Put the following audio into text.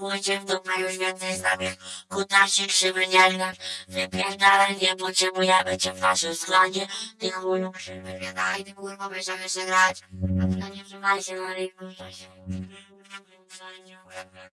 Ujdzie w dupę już więcej z nami. Krzywy nie. Wypierdalaj, nie potrzebujemy cię w naszym składzie. Ty chuju krzywy nie ty kurwa będziemy się grać. A ty nie trzymaj się na rynku, to się...